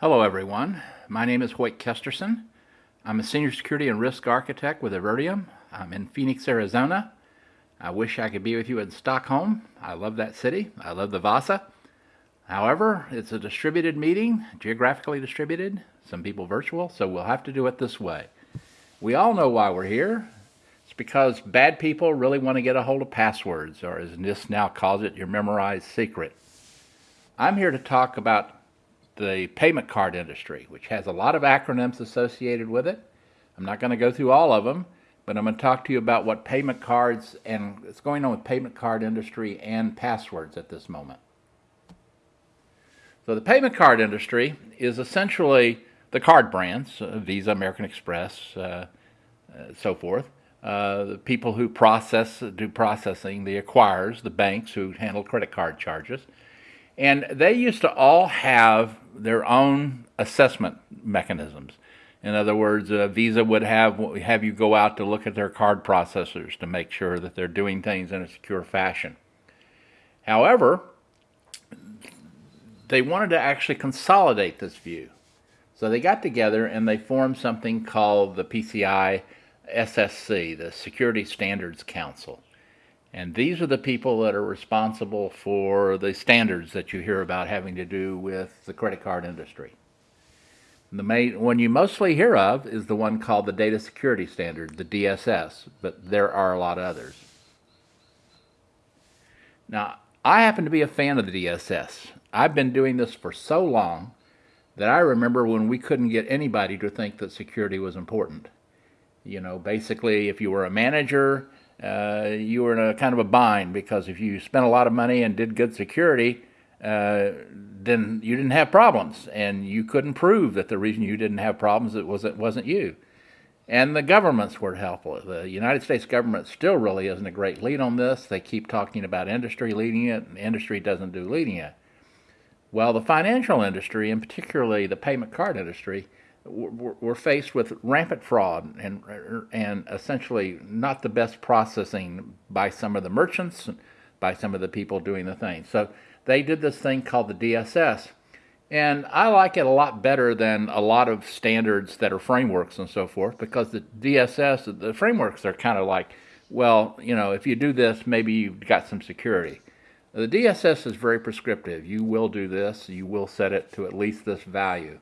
Hello, everyone. My name is Hoyt Kesterson. I'm a senior security and risk architect with Avertium. I'm in Phoenix, Arizona. I wish I could be with you in Stockholm. I love that city. I love the Vasa. However, it's a distributed meeting, geographically distributed, some people virtual, so we'll have to do it this way. We all know why we're here. It's because bad people really want to get a hold of passwords, or as NIST now calls it, your memorized secret. I'm here to talk about the payment card industry, which has a lot of acronyms associated with it. I'm not going to go through all of them, but I'm going to talk to you about what payment cards and what's going on with payment card industry and passwords at this moment. So the payment card industry is essentially the card brands, uh, Visa, American Express, uh, uh, so forth. Uh, the people who process, do processing, the acquirers, the banks who handle credit card charges, and they used to all have their own assessment mechanisms. In other words, uh, Visa would have have you go out to look at their card processors to make sure that they're doing things in a secure fashion. However, they wanted to actually consolidate this view. So they got together and they formed something called the PCI SSC, the Security Standards Council. And these are the people that are responsible for the standards that you hear about having to do with the credit card industry. The main one you mostly hear of is the one called the Data Security Standard, the DSS, but there are a lot of others. Now, I happen to be a fan of the DSS. I've been doing this for so long that I remember when we couldn't get anybody to think that security was important. You know, basically, if you were a manager, uh, you were in a kind of a bind because if you spent a lot of money and did good security, uh, then you didn't have problems, and you couldn't prove that the reason you didn't have problems it wasn't wasn't you. And the governments were helpful. The United States government still really isn't a great lead on this. They keep talking about industry leading it, and industry doesn't do leading it. Well, the financial industry, and particularly the payment card industry, were faced with rampant fraud and and essentially not the best processing by some of the merchants, by some of the people doing the thing. So they did this thing called the DSS, and I like it a lot better than a lot of standards that are frameworks and so forth because the DSS, the frameworks are kind of like, well, you know, if you do this, maybe you've got some security. The DSS is very prescriptive. You will do this, you will set it to at least this value.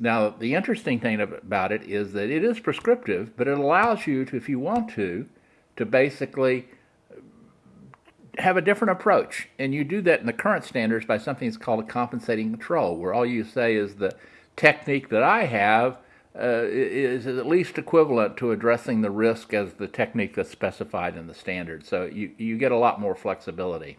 Now, the interesting thing about it is that it is prescriptive, but it allows you to, if you want to, to basically have a different approach. And you do that in the current standards by something that's called a compensating control, where all you say is the technique that I have uh, is at least equivalent to addressing the risk as the technique that's specified in the standard. So you, you get a lot more flexibility.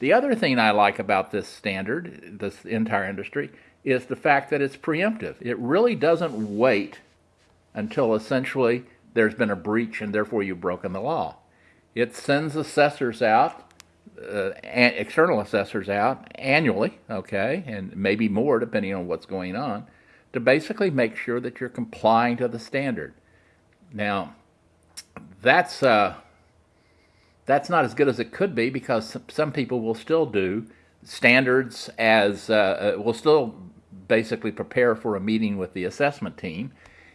The other thing I like about this standard, this entire industry, is the fact that it's preemptive. It really doesn't wait until essentially there's been a breach and therefore you've broken the law. It sends assessors out, uh, external assessors out annually, okay, and maybe more depending on what's going on, to basically make sure that you're complying to the standard. Now, that's uh, that's not as good as it could be because some people will still do standards as uh, uh, will still basically prepare for a meeting with the assessment team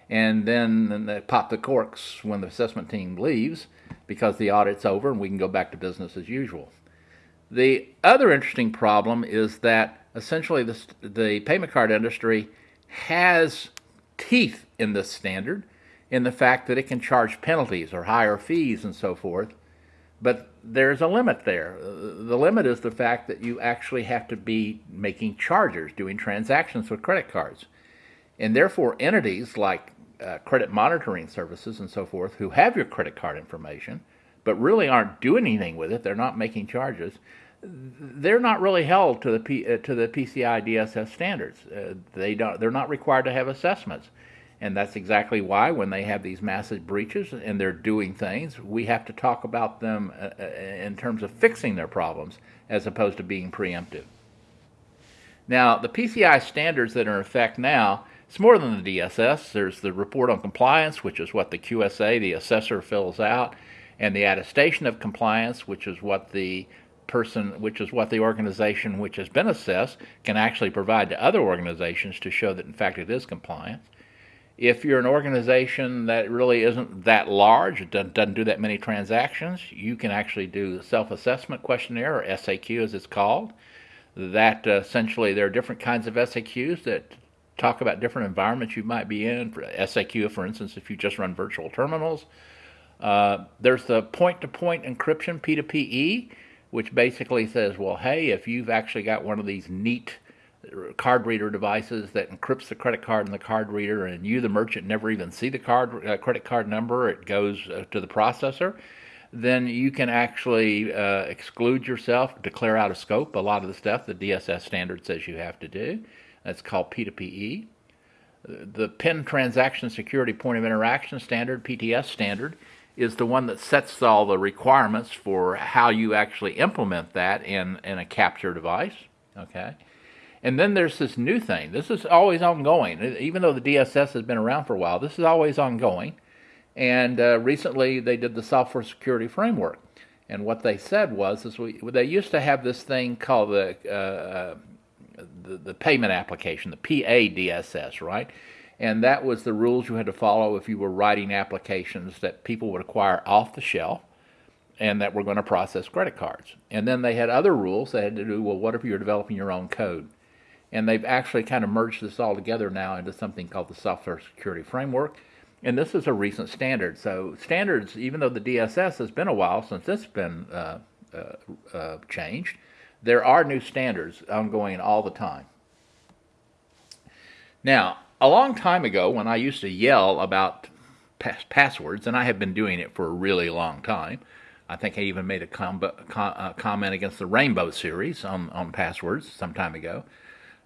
and then pop the corks when the assessment team leaves because the audit's over and we can go back to business as usual. The other interesting problem is that essentially the, the payment card industry has teeth in this standard in the fact that it can charge penalties or higher fees and so forth but there's a limit there. The limit is the fact that you actually have to be making charges, doing transactions with credit cards. And therefore, entities like uh, credit monitoring services and so forth, who have your credit card information, but really aren't doing anything with it, they're not making charges, they're not really held to the, P, uh, to the PCI DSS standards. Uh, they don't, they're not required to have assessments. And that's exactly why, when they have these massive breaches and they're doing things, we have to talk about them uh, uh, in terms of fixing their problems as opposed to being preemptive. Now, the PCI standards that are in effect now, it's more than the DSS. There's the report on compliance, which is what the QSA, the assessor, fills out, and the attestation of compliance, which is what the person, which is what the organization which has been assessed can actually provide to other organizations to show that in fact it is compliant. If you're an organization that really isn't that large, it doesn't do that many transactions, you can actually do the self-assessment questionnaire or SAQ as it's called. That uh, essentially there are different kinds of SAQs that talk about different environments you might be in. For SAQ, for instance, if you just run virtual terminals. Uh, there's the point-to-point encryption, P2PE, which basically says, well, hey, if you've actually got one of these neat card reader devices that encrypts the credit card in the card reader, and you, the merchant, never even see the card uh, credit card number, it goes uh, to the processor, then you can actually uh, exclude yourself, declare out of scope a lot of the stuff the DSS standard says you have to do. That's called P2PE. The PIN Transaction Security Point of Interaction Standard, PTS standard, is the one that sets all the requirements for how you actually implement that in, in a capture device. Okay. And then there's this new thing. This is always ongoing. Even though the DSS has been around for a while, this is always ongoing. And uh, recently they did the software security framework. And what they said was, is we, they used to have this thing called the, uh, uh the, the payment application, the PADSS, right? And that was the rules you had to follow if you were writing applications that people would acquire off the shelf and that were going to process credit cards. And then they had other rules that had to do, well, what if you're developing your own code? And they've actually kind of merged this all together now into something called the Software Security Framework. And this is a recent standard. So standards, even though the DSS has been a while since it's been uh, uh, uh, changed, there are new standards ongoing all the time. Now, a long time ago, when I used to yell about pass passwords, and I have been doing it for a really long time, I think I even made a com com uh, comment against the Rainbow series on, on passwords some time ago.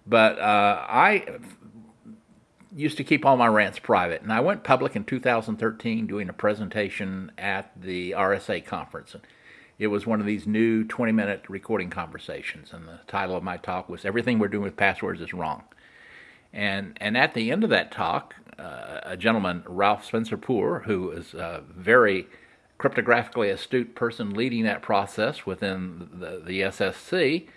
But uh, I used to keep all my rants private, and I went public in 2013 doing a presentation at the RSA conference. It was one of these new 20 minute recording conversations, and the title of my talk was Everything We're Doing with Passwords is Wrong. And, and at the end of that talk, uh, a gentleman, Ralph Spencer Poore, who is a very cryptographically astute person leading that process within the, the SSC,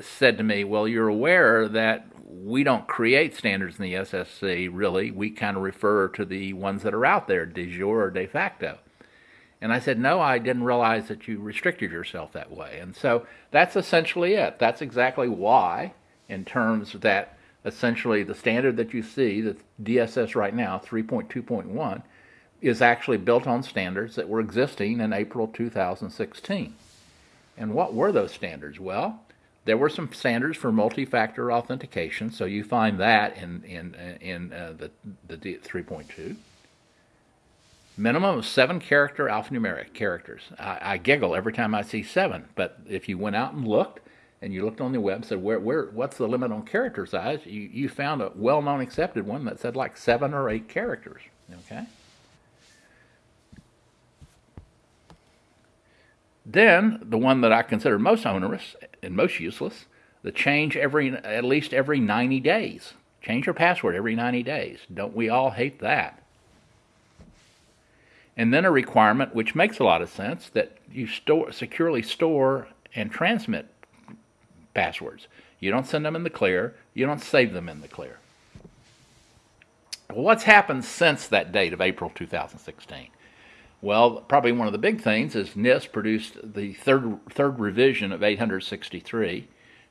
said to me, Well, you're aware that we don't create standards in the SSC, really. We kind of refer to the ones that are out there, de jure or de facto. And I said, no, I didn't realize that you restricted yourself that way. And so that's essentially it. That's exactly why, in terms of that essentially the standard that you see, the DSS right now, 3.2.1, is actually built on standards that were existing in April 2016. And what were those standards? Well, there were some standards for multi-factor authentication, so you find that in, in, in uh, the, the 3.2 minimum of seven character alphanumeric characters. I, I, giggle every time I see seven, but if you went out and looked, and you looked on the web, and said where, where, what's the limit on character size? You, you found a well-known accepted one that said like seven or eight characters. Okay. Then the one that I consider most onerous and most useless, the change every at least every 90 days. Change your password every 90 days. Don't we all hate that? and then a requirement which makes a lot of sense that you store securely store and transmit passwords. You don't send them in the clear, you don't save them in the clear. What's happened since that date of April 2016? Well, probably one of the big things is NIST produced the third third revision of 863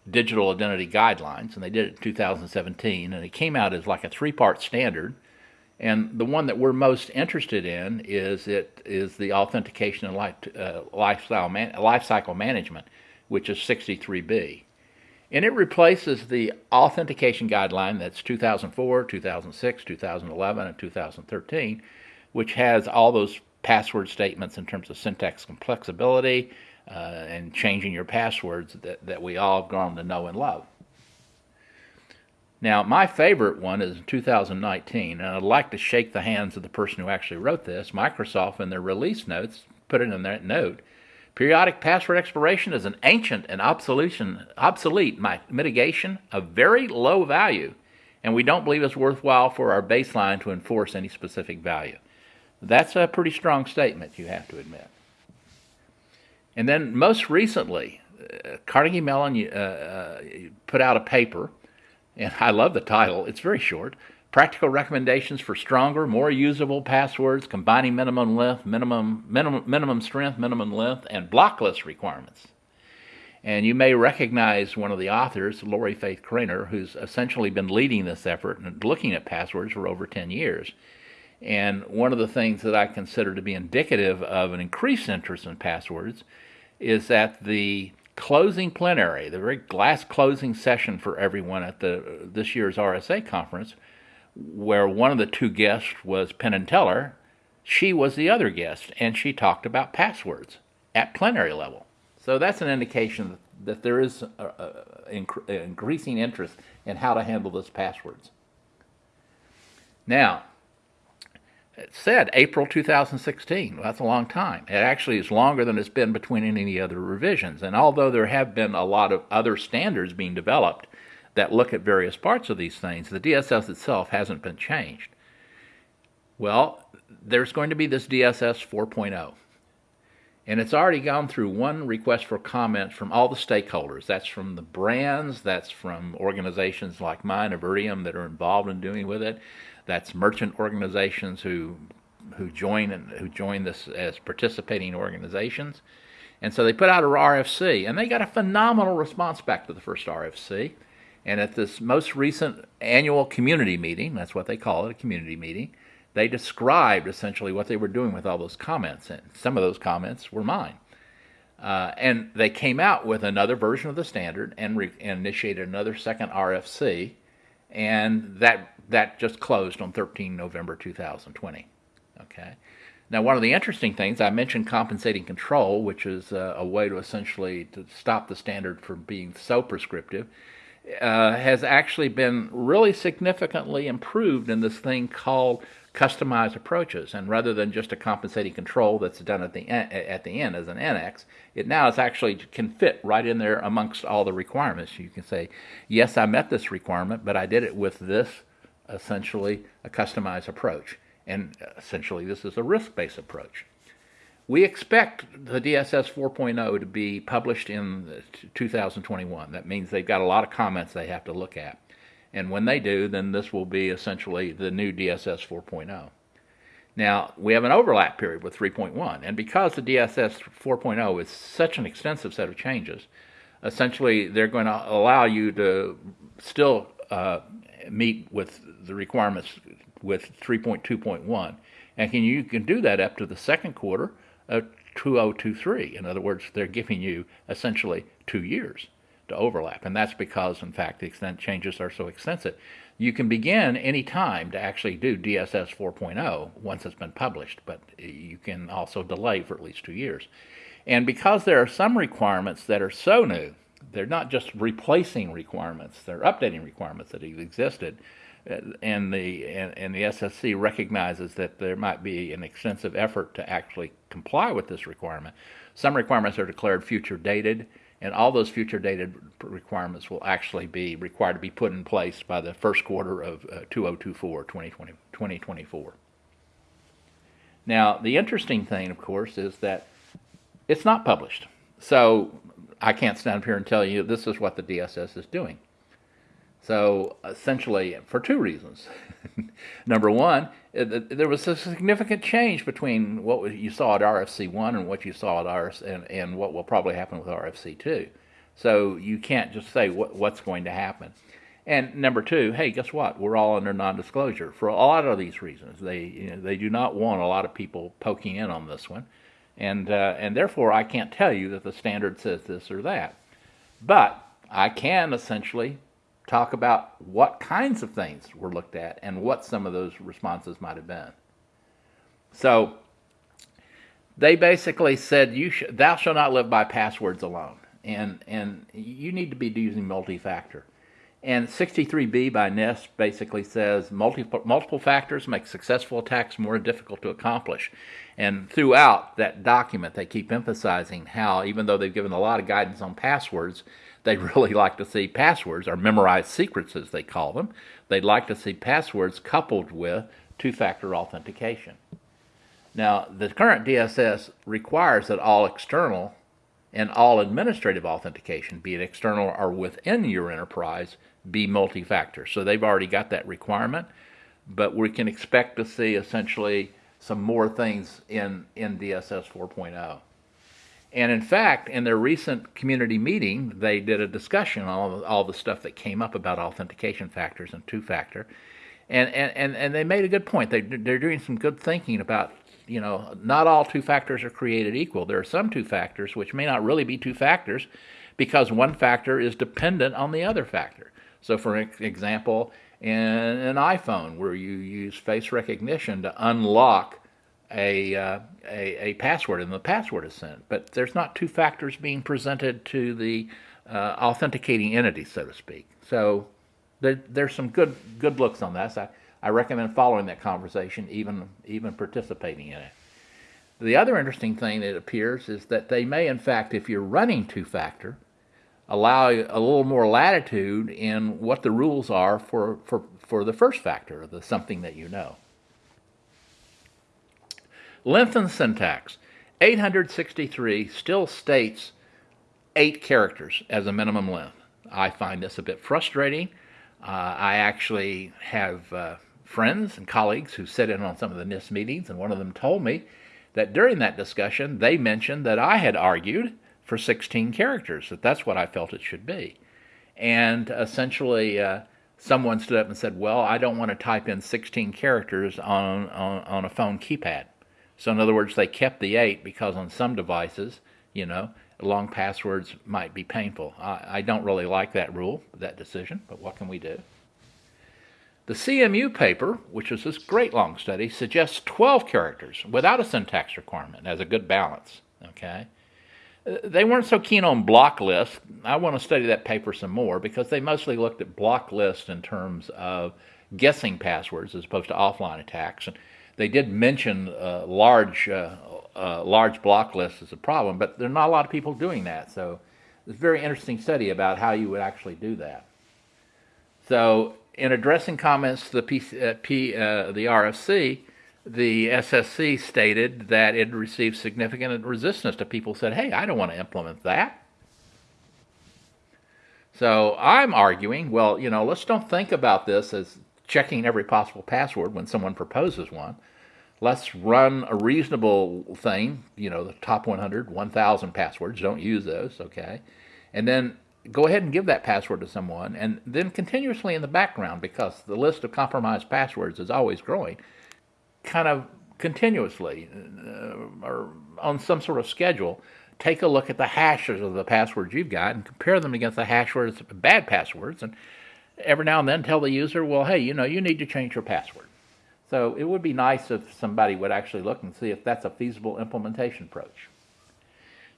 digital identity guidelines, and they did it in 2017, and it came out as like a three-part standard and the one that we're most interested in is it is the authentication and life, uh, lifestyle man, life cycle management, which is 63B. And it replaces the authentication guideline that's 2004, 2006, 2011, and 2013, which has all those password statements in terms of syntax complexity uh, and changing your passwords that, that we all have grown to know and love. Now, my favorite one is 2019, and I'd like to shake the hands of the person who actually wrote this. Microsoft, in their release notes, put it in that note. Periodic password expiration is an ancient and obsolete mitigation of very low value, and we don't believe it's worthwhile for our baseline to enforce any specific value. That's a pretty strong statement, you have to admit. And then most recently, uh, Carnegie Mellon uh, uh, put out a paper, and I love the title. It's very short. Practical recommendations for stronger, more usable passwords, combining minimum length, minimum minimum minimum strength, minimum length, and blocklist requirements. And you may recognize one of the authors, Lorrie Faith Cranor, who's essentially been leading this effort and looking at passwords for over 10 years. And one of the things that I consider to be indicative of an increased interest in passwords is that the closing plenary, the very last closing session for everyone at the this year's RSA conference, where one of the two guests was Penn and Teller, she was the other guest, and she talked about passwords at plenary level. So that's an indication that there is an increasing interest in how to handle those passwords. Now, it said April 2016. Well, that's a long time. It actually is longer than it's been between any other revisions. And although there have been a lot of other standards being developed that look at various parts of these things, the DSS itself hasn't been changed. Well, there's going to be this DSS 4.0. And it's already gone through one request for comments from all the stakeholders. That's from the brands, that's from organizations like mine, Avertium, that are involved in doing with it. That's merchant organizations who who join and who join this as participating organizations. And so they put out a RFC, and they got a phenomenal response back to the first RFC. And at this most recent annual community meeting, that's what they call it, a community meeting, they described essentially what they were doing with all those comments, and some of those comments were mine. Uh, and they came out with another version of the standard and, and, initiated another second RFC, and that that just closed on 13 November 2020. Okay. Now, one of the interesting things I mentioned compensating control, which is a way to essentially to stop the standard from being so prescriptive, uh, has actually been really significantly improved in this thing called customized approaches. And rather than just a compensating control that's done at the at the end as an annex, it now is actually can fit right in there amongst all the requirements. You can say, yes, I met this requirement, but I did it with this essentially a customized approach. And essentially, this is a risk-based approach. We expect the DSS 4.0 to be published in 2021. That means they've got a lot of comments they have to look at. And when they do, then this will be essentially the new DSS 4.0. Now, we have an overlap period with 3.1, and because the DSS 4.0 is such an extensive set of changes, essentially they're going to allow you to still uh, meet with the requirements with 3.2.1. And can, you can do that up to the second quarter of 2023. In other words, they're giving you essentially two years to overlap. And that's because, in fact, the extent changes are so extensive. You can begin any time to actually do DSS 4.0 once it's been published, but you can also delay for at least two years. And because there are some requirements that are so new, they're not just replacing requirements, they're updating requirements that have existed. Uh, and the and, and the SSC recognizes that there might be an extensive effort to actually comply with this requirement. Some requirements are declared future dated, and all those future dated requirements will actually be required to be put in place by the first quarter of uh, 2024, 2020, 2024. Now, the interesting thing, of course, is that it's not published. So I can't stand up here and tell you this is what the DSS is doing. So essentially, for two reasons. Number one, there was a significant change between what you saw at RFC one and what you saw at RFC and, and what will probably happen with RFC two. So you can't just say what, what's going to happen. And number two, hey, guess what? We're all under non-disclosure for a lot of these reasons. They you know, they do not want a lot of people poking in on this one, and uh, and therefore I can't tell you that the standard says this or that. But I can essentially talk about what kinds of things were looked at and what some of those responses might have been. So they basically said, "You sh- thou shalt not live by passwords alone," and and you need to be using multi-factor. And 63B by NIST basically says multiple, multiple factors make successful attacks more difficult to accomplish. And throughout that document, they keep emphasizing how, even though they've given a lot of guidance on passwords, they really like to see passwords, or memorized secrets as they call them. They'd like to see passwords coupled with two factor authentication. Now, the current DSS requires that all external and all administrative authentication, be it external or within your enterprise, be multi-factor. So they've already got that requirement, but we can expect to see essentially some more things in, in DSS 4.0. And in fact, in their recent community meeting, they did a discussion on all, the stuff that came up about authentication factors and two-factor. And, and, and, and they made a good point. They, they're doing some good thinking about, you know, not all two factors are created equal. There are some two factors which may not really be two factors because one factor is dependent on the other factor. So, for example, in an iPhone where you use face recognition to unlock a, uh, a, a, password and the password is sent. But there's not two factors being presented to the uh, authenticating entity, so to speak. So there, there's some good good looks on that. So I, I recommend following that conversation, even even participating in it. The other interesting thing that appears is that they may, in fact, if you're running two-factor, allow a little more latitude in what the rules are for, for, for the first factor, of the something that you know. Lengthened syntax. 863 still states eight characters as a minimum length. I find this a bit frustrating. Uh, I actually have uh, friends and colleagues who sit in on some of the NIST meetings, and one of them told me that during that discussion they mentioned that I had argued for 16 characters, that that's what I felt it should be. And essentially, uh, someone stood up and said, Well, I don't want to type in 16 characters on, on, on a phone keypad. So in other words, they kept the eight because on some devices, you know, long passwords might be painful. I, I don't really like that rule, that decision, but what can we do? The CMU paper, which is this great long study, suggests 12 characters without a syntax requirement as a good balance. Okay, they weren't so keen on block lists. I want to study that paper some more because they mostly looked at block lists in terms of guessing passwords as opposed to offline attacks. And they did mention uh, large uh, uh, large block lists as a problem, but there are not a lot of people doing that. So it's a very interesting study about how you would actually do that. So in addressing comments to the, P, uh, uh, the RFC, the SSC stated that it received significant resistance to people said, hey, I don't want to implement that. So I'm arguing, well, you know, let's don't think about this as checking every possible password when someone proposes one. Let's run a reasonable thing, you know, the top 100, 1,000 passwords. Don't use those, okay? And then go ahead and give that password to someone, and then continuously in the background, because the list of compromised passwords is always growing, kind of continuously uh, or on some sort of schedule, take a look at the hashes of the passwords you've got and compare them against the hash words, bad passwords, and every now and then tell the user, well, hey, you know, you need to change your password. So it would be nice if somebody would actually look and see if that's a feasible implementation approach.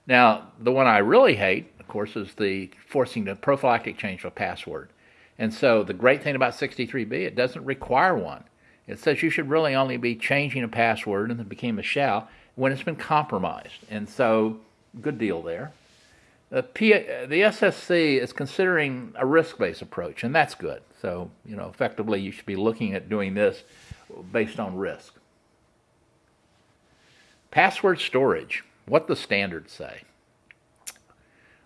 Now, the one I really hate, of course, is the forcing the prophylactic change of a password. And so the great thing about 63B, it doesn't require one. It says you should really only be changing a password and it became a shall when it's been compromised. And so, good deal there. The, P, the SSC is considering a risk-based approach, and that's good. So, you know, effectively, you should be looking at doing this based on risk. Password storage, what the standards say.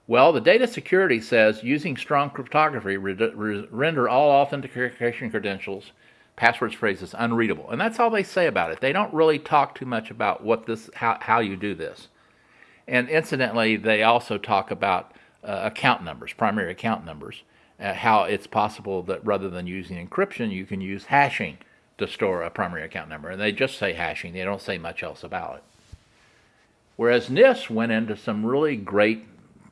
Well, the data security says using strong cryptography re render all authentication credentials, passwords phrases unreadable. And that's all they say about it. They don't really talk too much about what this how, how you do this. And incidentally, they also talk about uh, account numbers, primary account numbers, uh, how it's possible that rather than using encryption, you can use hashing to store a primary account number. And they just say hashing, they don't say much else about it. Whereas NIST went into some really great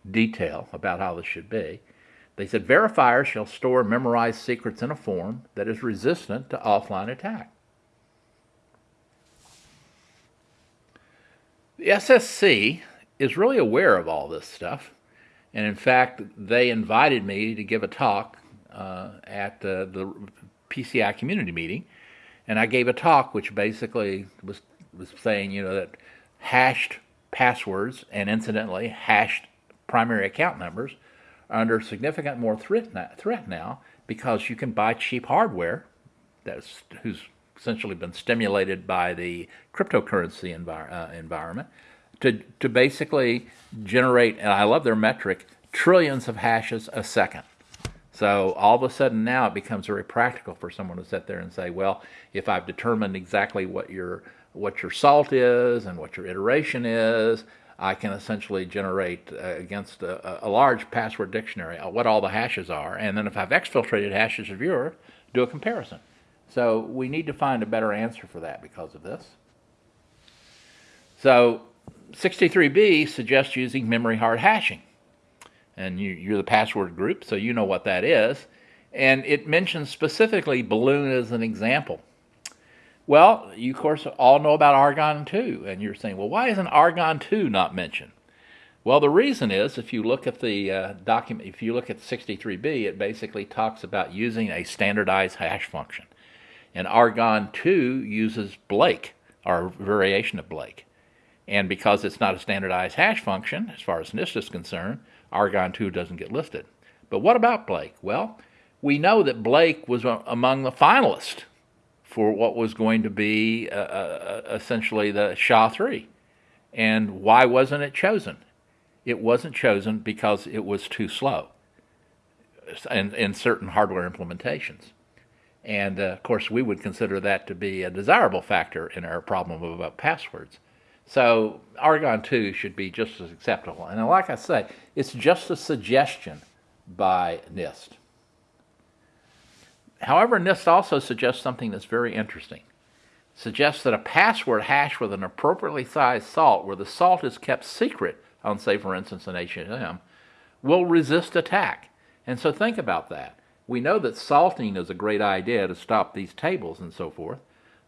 detail about how this should be. They said verifiers shall store memorized secrets in a form that is resistant to offline attack. The SSC is really aware of all this stuff. And in fact, they invited me to give a talk uh, at uh, the PCI community meeting. And I gave a talk which basically was, was saying, you know, that hashed passwords and incidentally hashed primary account numbers under significant more threat threat now because you can buy cheap hardware that's who's essentially been stimulated by the cryptocurrency envir uh, environment to, to basically generate, and I love their metric, trillions of hashes a second. So all of a sudden now it becomes very practical for someone to sit there and say, well, if I've determined exactly what your what your salt is and what your iteration is, I can essentially generate uh, against a, a, large password dictionary uh, what all the hashes are, and then if I've exfiltrated hashes of yours, do a comparison. So we need to find a better answer for that because of this. So 63B suggests using memory hard hashing. And you, are the password group, so you know what that is. And it mentions specifically Balloon as an example. Well, you of course all know about Argon 2, and you're saying, well, why isn't Argon 2 not mentioned? Well, the reason is if you look at the uh, document, if you look at 63B, it basically talks about using a standardized hash function. And Argon 2 uses Blake, or a variation of Blake. And because it's not a standardized hash function, as far as NIST is concerned, Argon 2 doesn't get listed. But what about Blake? Well, we know that Blake was among the finalists for what was going to be uh, uh, essentially the SHA-3. And why wasn't it chosen? It wasn't chosen because it was too slow in, in certain hardware implementations. And uh, of course, we would consider that to be a desirable factor in our problem about passwords. So Argon 2 should be just as acceptable. And like I say, it's just a suggestion by NIST. However, NIST also suggests something that's very interesting. suggests that a password hash with an appropriately sized salt, where the salt is kept secret on, say, for instance, an HSM, will resist attack. And so think about that. We know that salting is a great idea to stop these tables and so forth,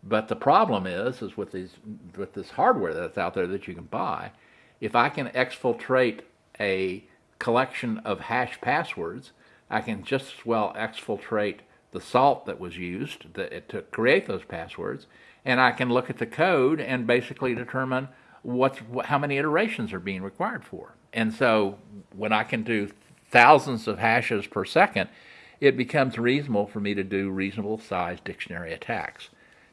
but the problem is, is with these with this hardware that's out there that you can buy, if I can exfiltrate a collection of hash passwords, I can just as well exfiltrate the salt that was used to create those passwords, and I can look at the code and basically determine what's how many iterations are being required for. And so when I can do thousands of hashes per second, it becomes reasonable for me to do reasonable sized dictionary attacks.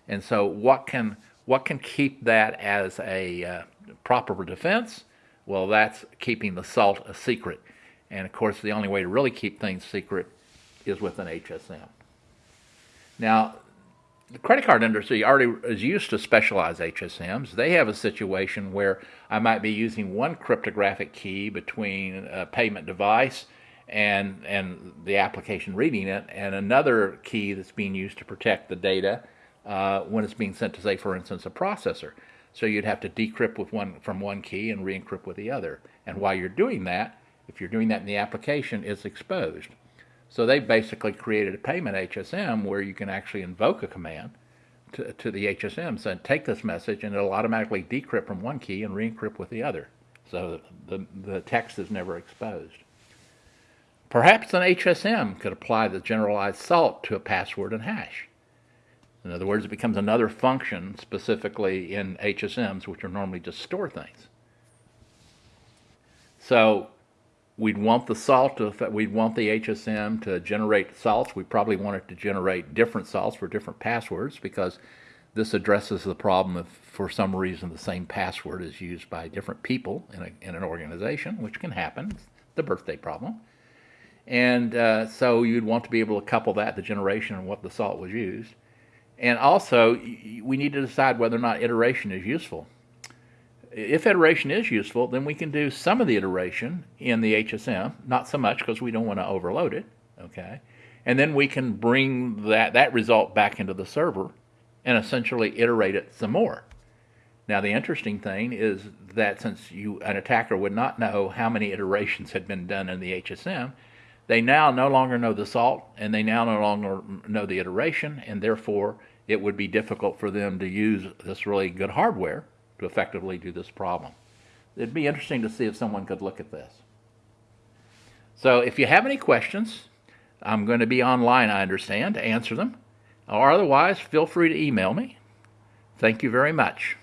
And so what can what can keep that as a uh, proper defense? Well, that's keeping the salt a secret. And of course, the only way to really keep things secret is with an HSM. Now, the credit card industry already is used to specialized HSMs. They have a situation where I might be using one cryptographic key between a payment device and and the application reading it, and another key that's being used to protect the data uh, when it's being sent to, say, for instance, a processor. So you'd have to decrypt with one from one key and re-encrypt with the other. And while you're doing that, if you're doing that in the application, it's exposed. So they basically created a payment HSM where you can actually invoke a command to, to the HSM saying, take this message, and it'll automatically decrypt from one key and re-encrypt with the other. So the, the text is never exposed. Perhaps an HSM could apply the generalized salt to a password and hash. In other words, it becomes another function specifically in HSMs, which are normally just store things. So we'd want the salt to, we'd want the HSM to generate salts. We probably want it to generate different salts for different passwords because this addresses the problem if for some reason the same password is used by different people in, a, in an organization, which can happen, the birthday problem. And uh, so you'd want to be able to couple that, the generation and what the salt was used. And also, we need to decide whether or not iteration is useful. If iteration is useful, then we can do some of the iteration in the HSM, not so much because we don't want to overload it, okay? And then we can bring that, that result back into the server and essentially iterate it some more. Now, the interesting thing is that since you an attacker would not know how many iterations had been done in the HSM, they now no longer know the salt, and they now no longer know the iteration, and therefore it would be difficult for them to use this really good hardware to effectively do this problem. It'd be interesting to see if someone could look at this. So if you have any questions, I'm going to be online, I understand, to answer them. Or otherwise, feel free to email me. Thank you very much.